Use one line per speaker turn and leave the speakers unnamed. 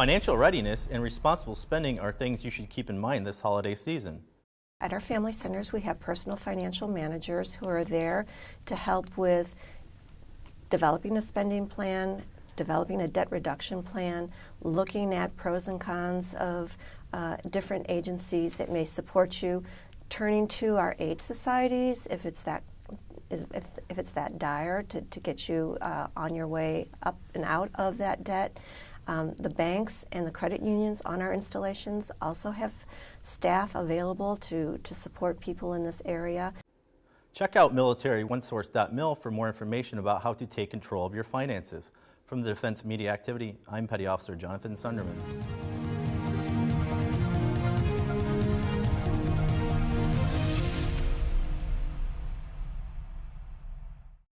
Financial readiness and responsible spending are things you should keep in mind this holiday season.
At our family centers, we have personal financial managers who are there to help with developing a spending plan, developing a debt reduction plan, looking at pros and cons of uh, different agencies that may support you, turning to our aid societies if it's that if, if it's that dire to, to get you uh, on your way up and out of that debt. Um, the banks and the credit unions on our installations also have staff available to, to support people in this area.
Check out militaryOneSource.mil for more information about how to take control of your finances. From the Defense Media Activity, I'm Petty Officer Jonathan Sunderman.